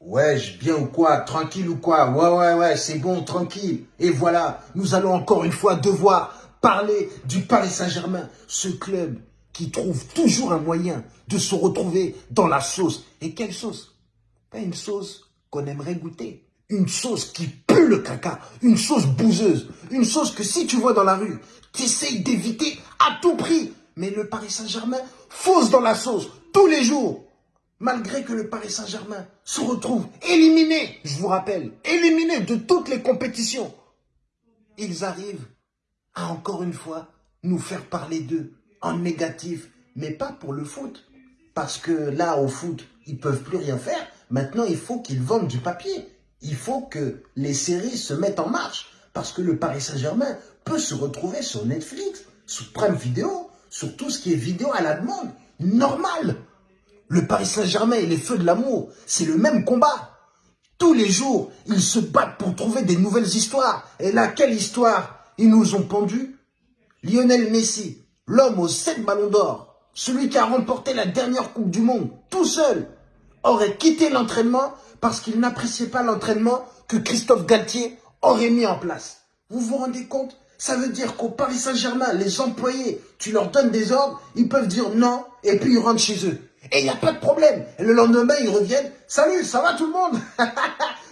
Ouais, bien ou quoi Tranquille ou quoi? Ouais, ouais, ouais, c'est bon, tranquille. Et voilà, nous allons encore une fois devoir parler du Paris Saint-Germain, ce club qui trouve toujours un moyen de se retrouver dans la sauce. Et quelle sauce? Pas une sauce qu'on aimerait goûter. Une sauce qui pue le caca, une sauce bouseuse, une sauce que si tu vois dans la rue, tu essayes d'éviter à tout prix. Mais le Paris Saint-Germain fausse dans la sauce tous les jours malgré que le Paris Saint-Germain se retrouve éliminé, je vous rappelle, éliminé de toutes les compétitions, ils arrivent à encore une fois nous faire parler d'eux en négatif, mais pas pour le foot. Parce que là, au foot, ils peuvent plus rien faire. Maintenant, il faut qu'ils vendent du papier. Il faut que les séries se mettent en marche. Parce que le Paris Saint-Germain peut se retrouver sur Netflix, sur Prime Vidéo, sur tout ce qui est vidéo à la demande. Normal. Le Paris Saint-Germain et les Feux de l'amour, c'est le même combat. Tous les jours, ils se battent pour trouver des nouvelles histoires. Et là, quelle histoire Ils nous ont pendu Lionel Messi, l'homme aux sept ballons d'or, celui qui a remporté la dernière Coupe du Monde, tout seul, aurait quitté l'entraînement parce qu'il n'appréciait pas l'entraînement que Christophe Galtier aurait mis en place. Vous vous rendez compte? Ça veut dire qu'au Paris Saint-Germain, les employés, tu leur donnes des ordres, ils peuvent dire non, et puis ils rentrent chez eux. Et il n'y a pas de problème. Et le lendemain, ils reviennent. Salut, ça va tout le monde?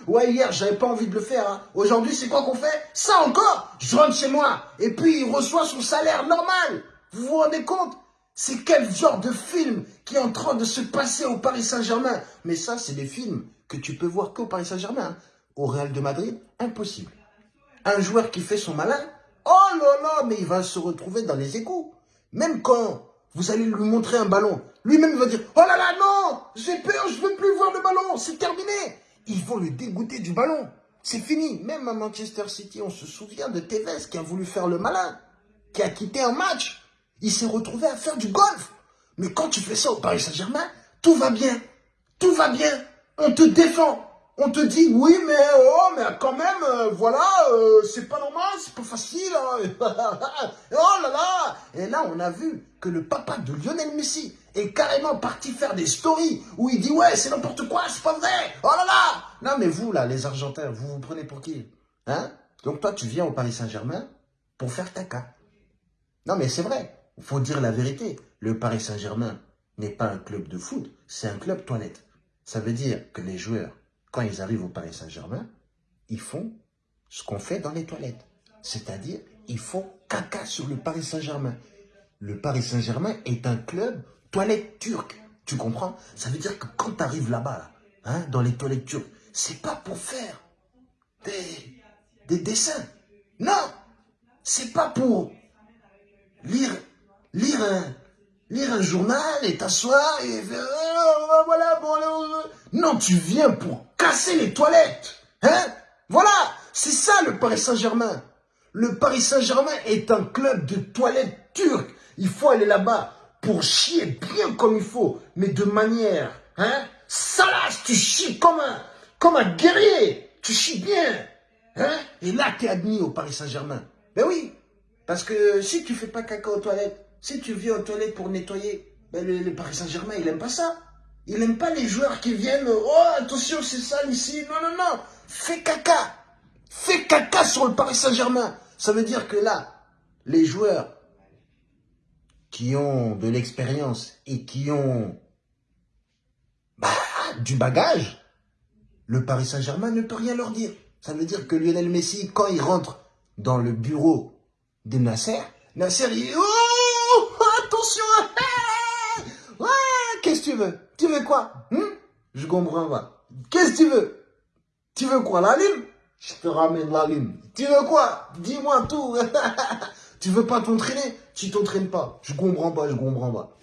Ouais, hier, j'avais pas envie de le faire. Hein. Aujourd'hui, c'est quoi qu'on fait? Ça encore? Je rentre chez moi. Et puis, il reçoit son salaire normal. Vous vous rendez compte? C'est quel genre de film qui est en train de se passer au Paris Saint-Germain? Mais ça, c'est des films que tu peux voir qu'au Paris Saint-Germain. Hein. Au Real de Madrid, impossible. Un joueur qui fait son malin, oh là là, mais il va se retrouver dans les égouts. Même quand vous allez lui montrer un ballon. Lui-même va dire, oh là là, non, j'ai peur, je veux plus voir le ballon, c'est terminé. Ils vont le dégoûter du ballon. C'est fini. Même à Manchester City, on se souvient de Tevez qui a voulu faire le malin, qui a quitté un match. Il s'est retrouvé à faire du golf. Mais quand tu fais ça au Paris Saint-Germain, tout va bien. Tout va bien. On te défend on te dit oui mais oh mais quand même euh, voilà euh, c'est pas normal c'est pas facile hein. oh là là. Et là on a vu que le papa de Lionel Messi est carrément parti faire des stories où il dit ouais c'est n'importe quoi c'est pas vrai. Oh là là. Non mais vous là les Argentins vous vous prenez pour qui hein? Donc toi tu viens au Paris Saint-Germain pour faire ta caca non mais c'est vrai. Il faut dire la vérité. Le Paris Saint-Germain n'est pas un club de foot c'est un club toilette. Ça veut dire que les joueurs quand ils arrivent au Paris Saint-Germain, ils font ce qu'on fait dans les toilettes. C'est-à-dire, ils font caca sur le Paris Saint-Germain. Le Paris Saint-Germain est un club toilette turque. Tu comprends? Ça veut dire que quand tu arrives là-bas, hein, dans les toilettes turques, c'est pas pour faire des, des dessins. Non C'est pas pour lire, lire un, lire un journal et t'asseoir et faire oh, voilà bon non tu viens pour casser les toilettes hein? Voilà c'est ça le Paris Saint-Germain. Le Paris Saint-Germain est un club de toilettes turques. Il faut aller là-bas pour chier bien comme il faut mais de manière hein? Salace tu chies comme un comme un guerrier. Tu chies bien hein? Et là tu es admis au Paris Saint-Germain. Ben oui parce que si tu fais pas caca aux toilettes si tu viens aux toilettes pour nettoyer, ben le, Paris Saint-Germain, il n'aime pas ça. Il n'aime pas les joueurs qui viennent, oh attention c'est sale ici, non, non, non, fais caca, fais caca sur le Paris Saint-Germain. Ça veut dire que là, les joueurs qui ont de l'expérience et qui ont bah, du bagage, le Paris Saint-Germain ne peut rien leur dire. Ça veut dire que Lionel Messi, quand il rentre dans le bureau de Nasser, Nasser, il oh qu'est-ce que tu veux? Tu veux quoi? Hmm? Je comprends pas. Qu'est-ce que tu veux? Tu veux quoi La lune? Je te ramène la lune. Tu veux quoi? Dis-moi tout. tu veux pas t'entraîner? Tu t'entraînes pas. Je comprends pas, je comprends pas.